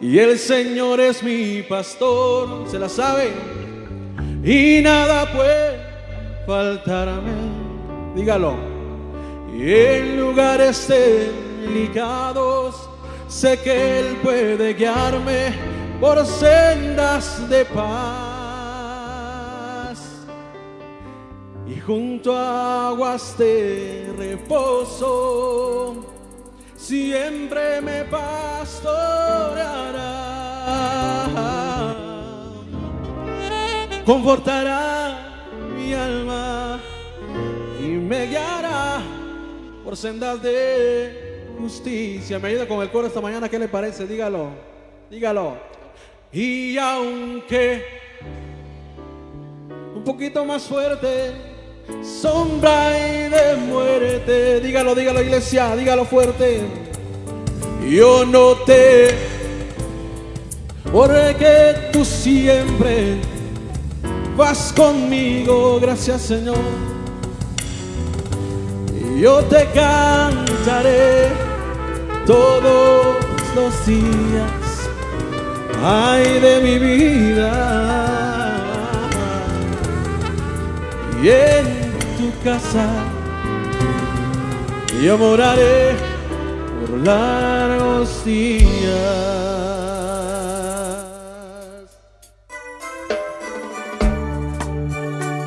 y el Señor es mi pastor. ¿Se la sabe? Y nada puede faltarme. Dígalo. Y en lugares delicados sé que Él puede guiarme por sendas de paz. Y junto a aguas de reposo siempre me pastoreará, confortará mi alma y me guiará por sendas de justicia. Me ayuda con el coro esta mañana, ¿qué le parece? Dígalo, dígalo. Y aunque un poquito más fuerte, sombra y de muerte. Dígalo, dígalo, iglesia, dígalo fuerte. Yo no te, porque tú siempre vas conmigo, gracias Señor. Yo te cantaré todos los días, ay de mi vida. Y en casa yo moraré por largos días.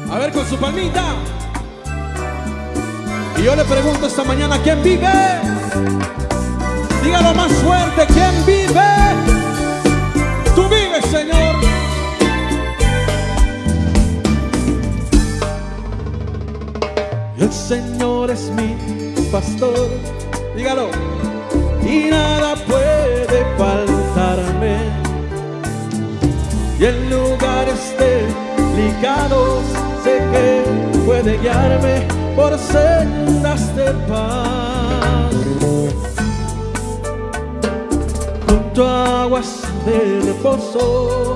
A ver con su palmita. Y yo le pregunto esta mañana, ¿quién vive? Dígalo más fuerte, ¿quién vive? Tú vives, Señor. Señor es mi pastor, dígalo, y nada puede faltarme. Y en lugares delicados sé que puede guiarme por sendas de paz. Junto a aguas de reposo,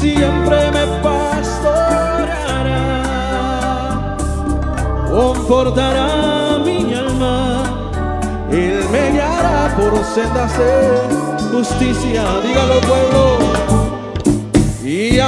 siempre me pastoreará confortará mi alma, Él me guiará por sendas de justicia, dígalo pueblo, y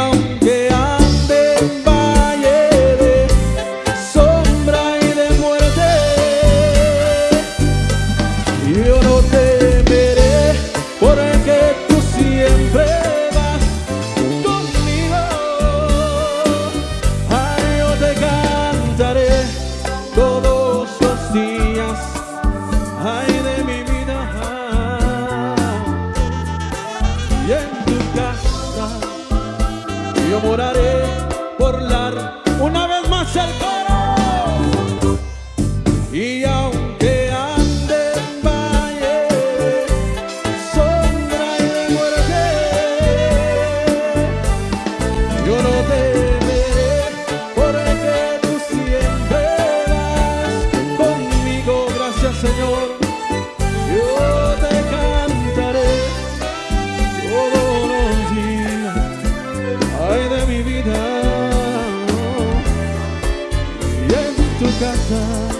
casa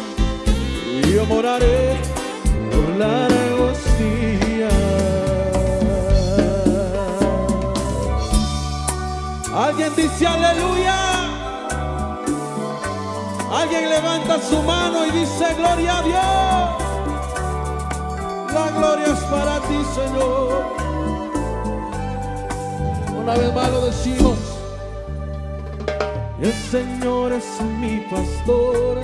yo moraré por largos días. Alguien dice aleluya. Alguien levanta su mano y dice gloria a Dios. La gloria es para ti, Señor. Una vez más lo decimos. El Señor es mi pastor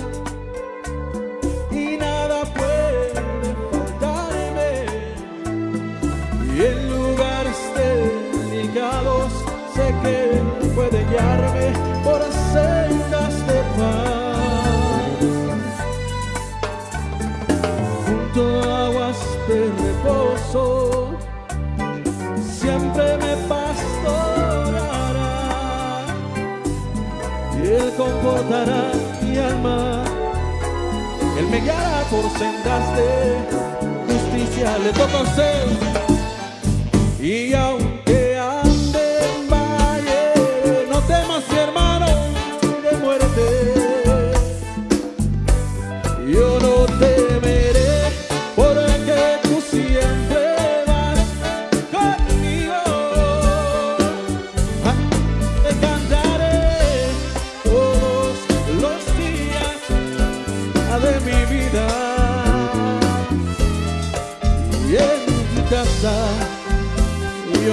Él confortará mi alma. Él me guiará por sendas de justicia. Le toca a usted. Y aunque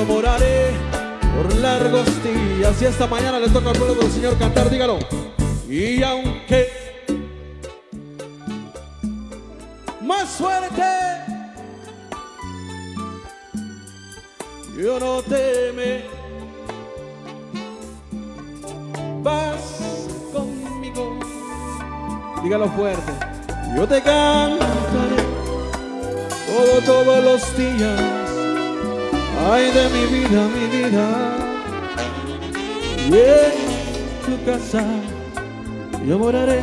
moraré por largos días. Y esta mañana le toca al pueblo del Señor cantar, dígalo. Y aunque más fuerte, yo no teme. Vas conmigo, dígalo fuerte. Yo te cantaré todo, todos los días. Ay de mi vida, mi vida. Y tu casa yo moraré.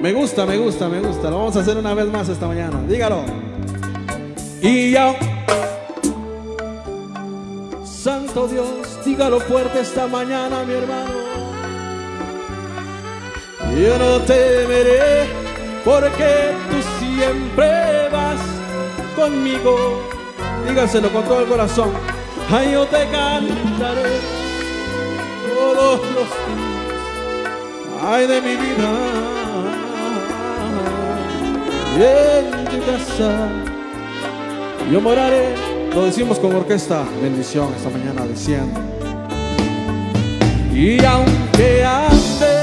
Me gusta, me gusta, me gusta. Lo vamos a hacer una vez más esta mañana. Dígalo. Y ya. Santo Dios, dígalo fuerte esta mañana, mi hermano. Yo no temeré porque tú siempre vas conmigo. Dígaselo con todo el corazón. Ay, yo te cantaré todos los días. Ay, de mi vida. Y en tu casa yo moraré. Lo decimos con orquesta. Bendición esta mañana diciendo. Y aunque ande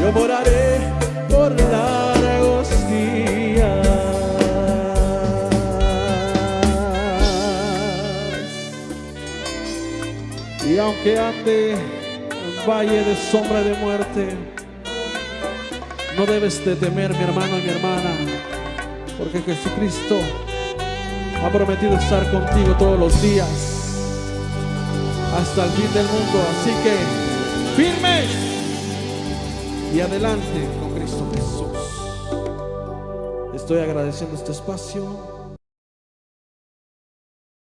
yo moraré por largos días. Y aunque ande en valle de sombra de muerte, no debes de temer, mi hermano y mi hermana, porque Jesucristo ha prometido estar contigo todos los días hasta el fin del mundo. Así que firme y adelante con Cristo Jesús. Estoy agradeciendo este espacio.